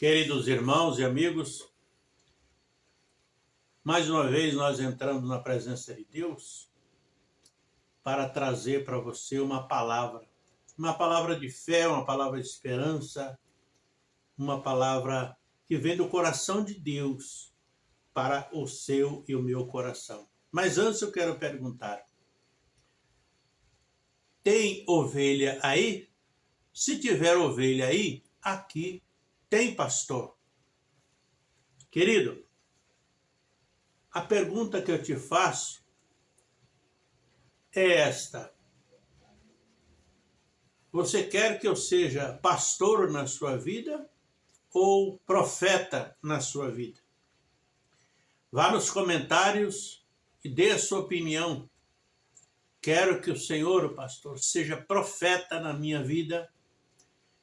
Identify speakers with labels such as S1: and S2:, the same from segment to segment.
S1: Queridos irmãos e amigos, mais uma vez nós entramos na presença de Deus para trazer para você uma palavra, uma palavra de fé, uma palavra de esperança, uma palavra que vem do coração de Deus para o seu e o meu coração. Mas antes eu quero perguntar, tem ovelha aí? Se tiver ovelha aí, aqui tem pastor. Querido, a pergunta que eu te faço é esta. Você quer que eu seja pastor na sua vida ou profeta na sua vida? Vá nos comentários e dê a sua opinião. Quero que o Senhor, pastor, seja profeta na minha vida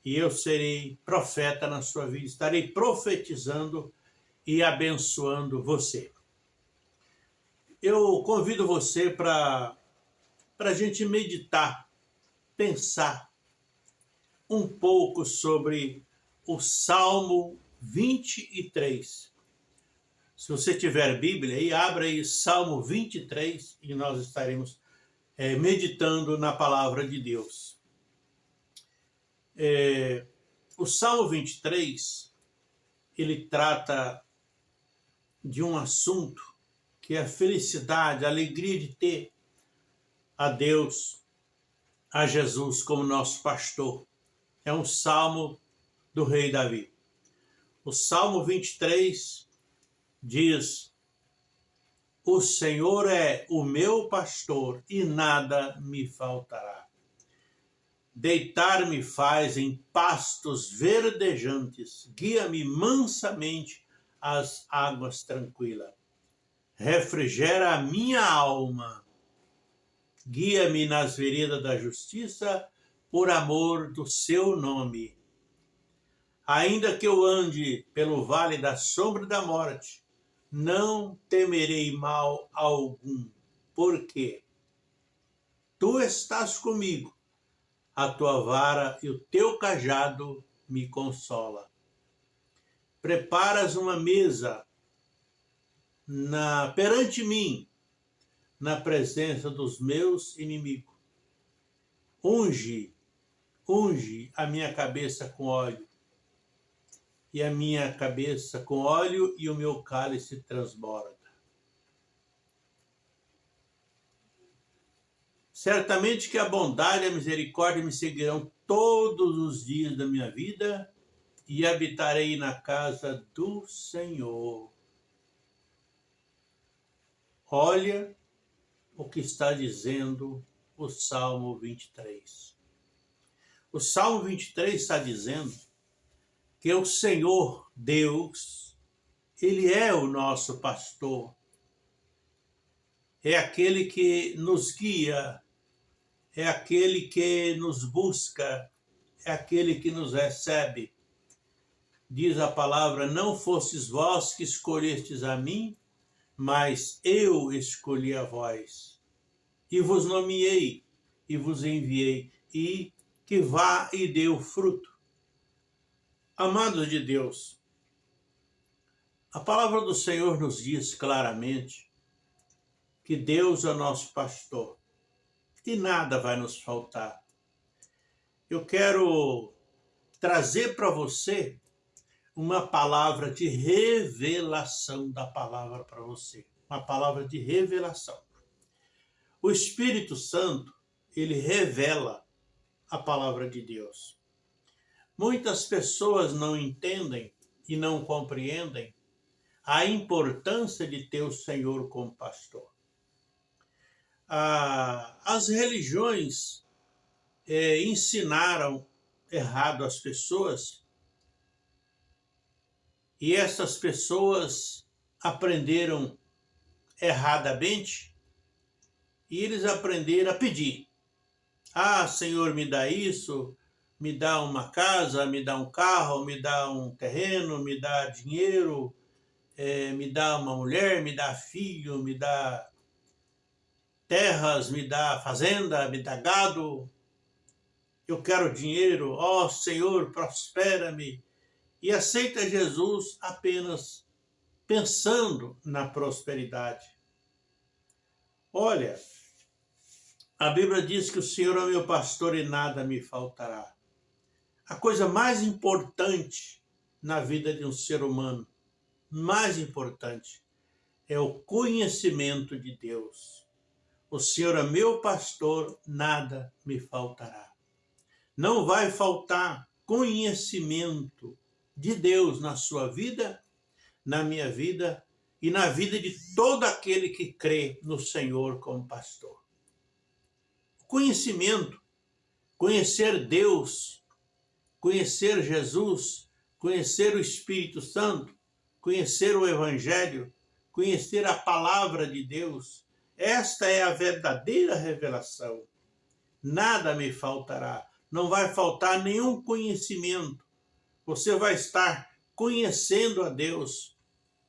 S1: e eu serei profeta na sua vida, estarei profetizando e abençoando você. Eu convido você para a gente meditar, pensar um pouco sobre o Salmo 23. Se você tiver Bíblia aí, abra aí Salmo 23 e nós estaremos é, meditando na palavra de Deus. É, o Salmo 23, ele trata de um assunto que é a felicidade, a alegria de ter a Deus, a Jesus como nosso pastor. É um salmo do rei Davi. O Salmo 23 diz, o Senhor é o meu pastor e nada me faltará. Deitar-me faz em pastos verdejantes, guia-me mansamente às águas tranquilas. Refrigera a minha alma, guia-me nas veredas da justiça, por amor do seu nome. Ainda que eu ande pelo vale da sombra da morte, não temerei mal algum, porque tu estás comigo a tua vara e o teu cajado me consola. Preparas uma mesa na perante mim, na presença dos meus inimigos. Unge, unge a minha cabeça com óleo, e a minha cabeça com óleo e o meu cálice transborda. Certamente que a bondade e a misericórdia me seguirão todos os dias da minha vida e habitarei na casa do Senhor. Olha o que está dizendo o Salmo 23. O Salmo 23 está dizendo que o Senhor Deus, Ele é o nosso pastor. É aquele que nos guia é aquele que nos busca, é aquele que nos recebe. Diz a palavra, não fostes vós que escolhestes a mim, mas eu escolhi a vós. E vos nomeei, e vos enviei, e que vá e dê o fruto. Amados de Deus, a palavra do Senhor nos diz claramente que Deus é nosso pastor e nada vai nos faltar. Eu quero trazer para você uma palavra de revelação da palavra para você. Uma palavra de revelação. O Espírito Santo, ele revela a palavra de Deus. Muitas pessoas não entendem e não compreendem a importância de ter o Senhor como pastor as religiões é, ensinaram errado as pessoas e essas pessoas aprenderam erradamente e eles aprenderam a pedir. Ah, Senhor, me dá isso, me dá uma casa, me dá um carro, me dá um terreno, me dá dinheiro, é, me dá uma mulher, me dá filho, me dá terras, me dá fazenda, me dá gado. Eu quero dinheiro, ó oh, Senhor, prospera-me. e aceita Jesus apenas pensando na prosperidade. Olha, a Bíblia diz que o Senhor é meu pastor e nada me faltará. A coisa mais importante na vida de um ser humano, mais importante, é o conhecimento de Deus. O Senhor é meu pastor, nada me faltará. Não vai faltar conhecimento de Deus na sua vida, na minha vida e na vida de todo aquele que crê no Senhor como pastor. Conhecimento, conhecer Deus, conhecer Jesus, conhecer o Espírito Santo, conhecer o Evangelho, conhecer a palavra de Deus, esta é a verdadeira revelação. Nada me faltará, não vai faltar nenhum conhecimento, você vai estar conhecendo a Deus,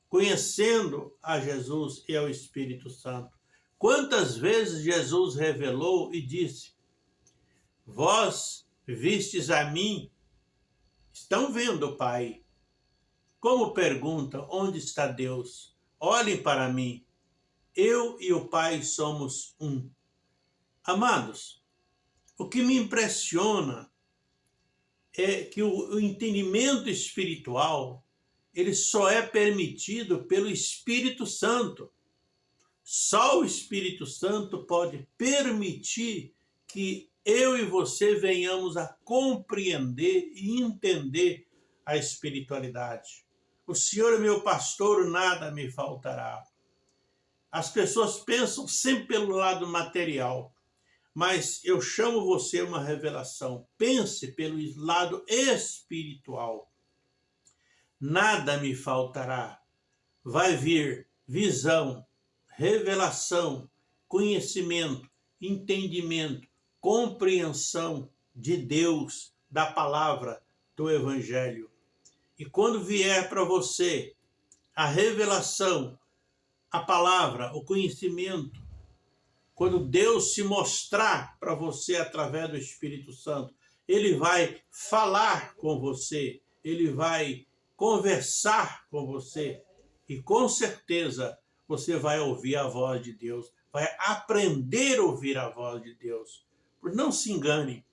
S1: conhecendo a Jesus e ao Espírito Santo. Quantas vezes Jesus revelou e disse, vós vistes a mim, estão vendo Pai. Como pergunta, onde está Deus? Olhem para mim, eu e o Pai somos um. Amados, o que me impressiona é que o, entendimento espiritual ele só é permitido pelo Espírito Santo. Só o Espírito Santo pode permitir que eu e você venhamos a compreender e entender a espiritualidade. O Senhor é meu pastor, nada me faltará. As pessoas pensam sempre pelo lado material mas eu chamo você uma revelação. Pense pelo lado espiritual. Nada me faltará. Vai vir visão, revelação, conhecimento, entendimento, compreensão de Deus, da palavra, do Evangelho. E quando vier para você a revelação, a palavra, o conhecimento, quando Deus se mostrar para você através do Espírito Santo, ele vai falar com você, ele vai conversar com você e com certeza você vai ouvir a voz de Deus, vai aprender a ouvir a voz de Deus. Não se engane,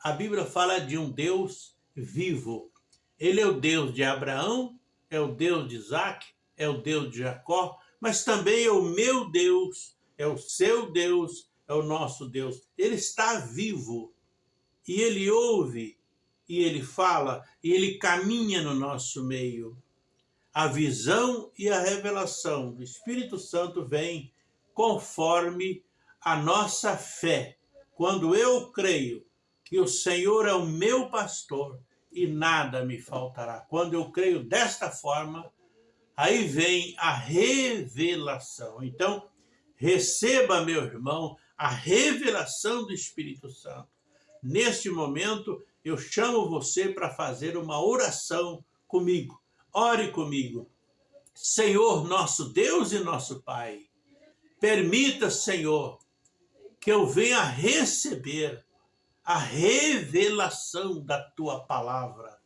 S1: a Bíblia fala de um Deus vivo. Ele é o Deus de Abraão, é o Deus de Isaac, é o Deus de Jacó, mas também é o meu Deus, é o seu Deus, é o nosso Deus. Ele está vivo e ele ouve e ele fala e ele caminha no nosso meio. A visão e a revelação do Espírito Santo vem conforme a nossa fé. Quando eu creio que o Senhor é o meu pastor e nada me faltará. Quando eu creio desta forma, aí vem a revelação. Então, Receba, meu irmão, a revelação do Espírito Santo. Neste momento, eu chamo você para fazer uma oração comigo. Ore comigo. Senhor, nosso Deus e nosso Pai, permita, Senhor, que eu venha receber a revelação da tua palavra,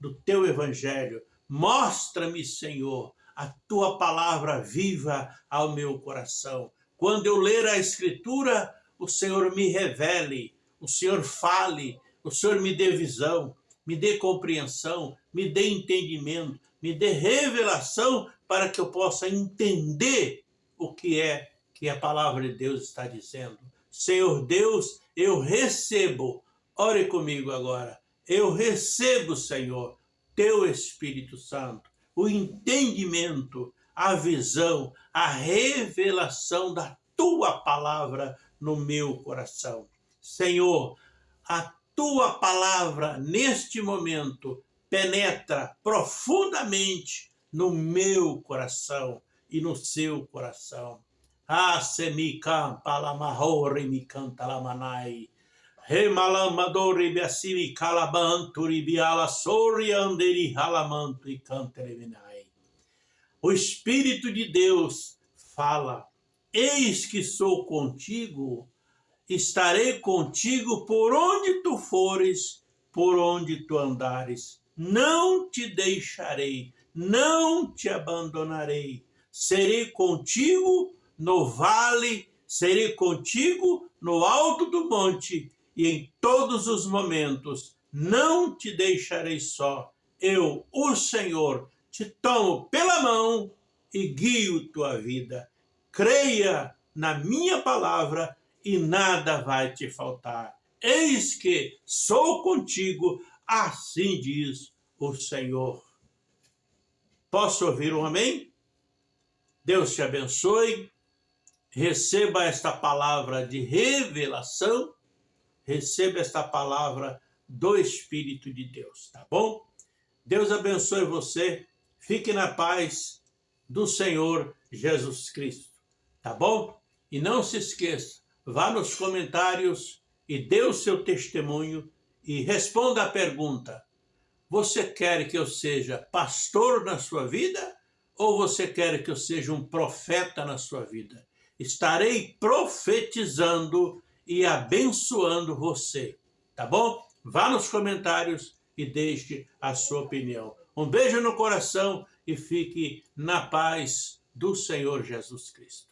S1: do teu evangelho. Mostra-me, Senhor, a tua palavra viva ao meu coração. Quando eu ler a Escritura, o Senhor me revele, o Senhor fale, o Senhor me dê visão, me dê compreensão, me dê entendimento, me dê revelação para que eu possa entender o que é que a palavra de Deus está dizendo. Senhor Deus, eu recebo, ore comigo agora, eu recebo, Senhor, teu Espírito Santo, o entendimento, a visão, a revelação da tua palavra no meu coração. Senhor, a tua palavra neste momento penetra profundamente no meu coração e no seu coração. Ah, semikam palamahori mikanta lamanai. Remalamadori biasimi calabanturi biala sori anderi halamanto e cantereminai. O Espírito de Deus fala, eis que sou contigo, estarei contigo por onde tu fores, por onde tu andares. não te deixarei, não te abandonarei. Serei contigo no vale, serei contigo no alto do monte e em todos os momentos. Não te deixarei só. Eu, o Senhor, te tomo pela mão e guio tua vida. Creia na minha palavra e nada vai te faltar. Eis que sou contigo, assim diz o Senhor. Posso ouvir um amém? Deus te abençoe. Receba esta palavra de revelação. Receba esta palavra do Espírito de Deus, tá bom? Deus abençoe você. Fique na paz do Senhor Jesus Cristo, tá bom? E não se esqueça, vá nos comentários e dê o seu testemunho e responda a pergunta: Você quer que eu seja pastor na sua vida ou você quer que eu seja um profeta na sua vida? Estarei profetizando e abençoando você, tá bom? Vá nos comentários e deixe a sua opinião. Um beijo no coração e fique na paz do Senhor Jesus Cristo.